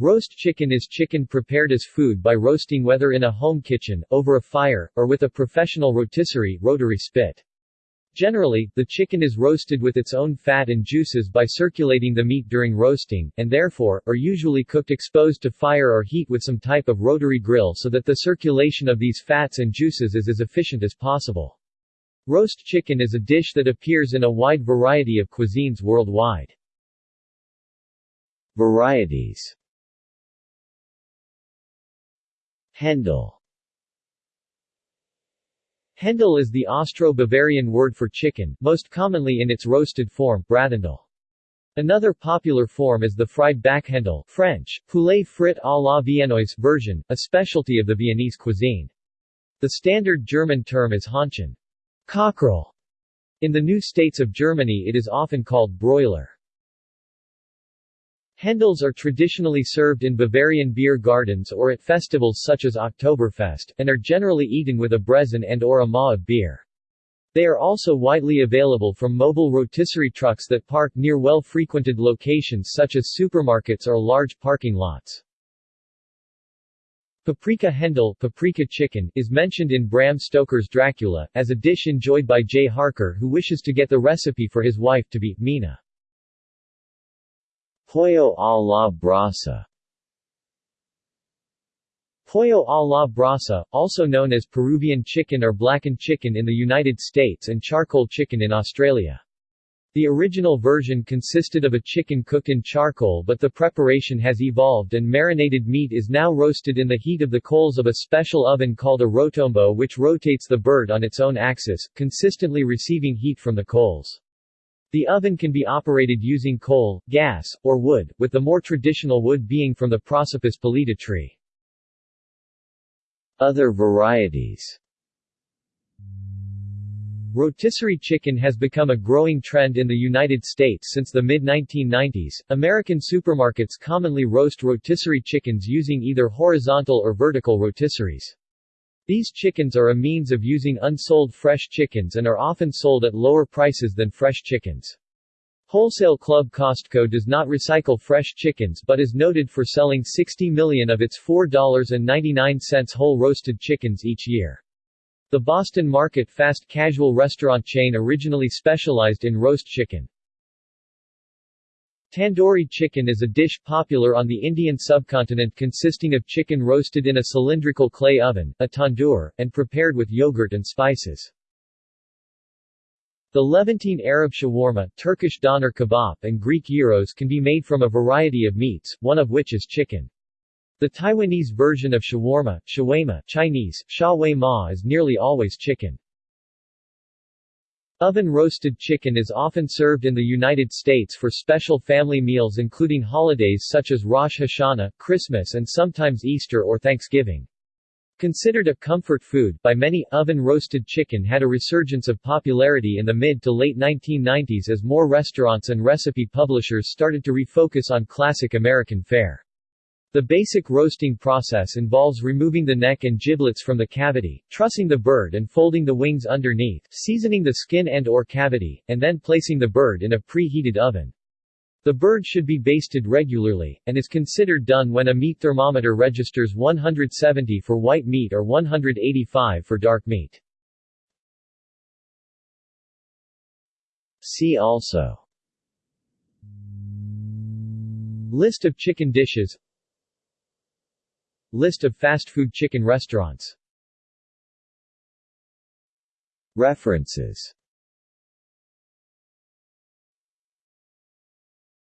Roast chicken is chicken prepared as food by roasting whether in a home kitchen, over a fire, or with a professional rotisserie rotary spit. Generally, the chicken is roasted with its own fat and juices by circulating the meat during roasting, and therefore, are usually cooked exposed to fire or heat with some type of rotary grill so that the circulation of these fats and juices is as efficient as possible. Roast chicken is a dish that appears in a wide variety of cuisines worldwide. Varieties Hendel Hendel is the Austro-Bavarian word for chicken, most commonly in its roasted form, Brathendel. Another popular form is the fried Bäckhendel French, poulet frit à la viennoise version, a specialty of the Viennese cuisine. The standard German term is Hähnchen. Cockerel. In the new states of Germany it is often called broiler. Hendels are traditionally served in Bavarian beer gardens or at festivals such as Oktoberfest, and are generally eaten with a Brezn and or a Maß of beer. They are also widely available from mobile rotisserie trucks that park near well-frequented locations such as supermarkets or large parking lots. Paprika Hendel paprika chicken is mentioned in Bram Stoker's Dracula, as a dish enjoyed by Jay Harker who wishes to get the recipe for his wife to be Mina. Pollo a la brasa Pollo a la brasa, also known as Peruvian chicken or blackened chicken in the United States and charcoal chicken in Australia. The original version consisted of a chicken cooked in charcoal but the preparation has evolved and marinated meat is now roasted in the heat of the coals of a special oven called a rotombo which rotates the bird on its own axis, consistently receiving heat from the coals. The oven can be operated using coal, gas, or wood, with the more traditional wood being from the Prosopis pallida tree. Other varieties Rotisserie chicken has become a growing trend in the United States since the mid-1990s. American supermarkets commonly roast rotisserie chickens using either horizontal or vertical rotisseries. These chickens are a means of using unsold fresh chickens and are often sold at lower prices than fresh chickens. Wholesale club Costco does not recycle fresh chickens but is noted for selling 60 million of its $4.99 whole roasted chickens each year. The Boston Market fast casual restaurant chain originally specialized in roast chicken. Tandoori chicken is a dish popular on the Indian subcontinent consisting of chicken roasted in a cylindrical clay oven, a tandoor, and prepared with yogurt and spices. The Levantine Arab shawarma, Turkish doner kebab and Greek gyros can be made from a variety of meats, one of which is chicken. The Taiwanese version of shawarma, shawarma Chinese, sha ma is nearly always chicken. Oven-roasted chicken is often served in the United States for special family meals including holidays such as Rosh Hashanah, Christmas and sometimes Easter or Thanksgiving. Considered a comfort food by many, oven-roasted chicken had a resurgence of popularity in the mid to late 1990s as more restaurants and recipe publishers started to refocus on classic American fare. The basic roasting process involves removing the neck and giblets from the cavity, trussing the bird and folding the wings underneath, seasoning the skin and or cavity, and then placing the bird in a preheated oven. The bird should be basted regularly, and is considered done when a meat thermometer registers 170 for white meat or 185 for dark meat. See also List of chicken dishes List of fast food chicken restaurants. References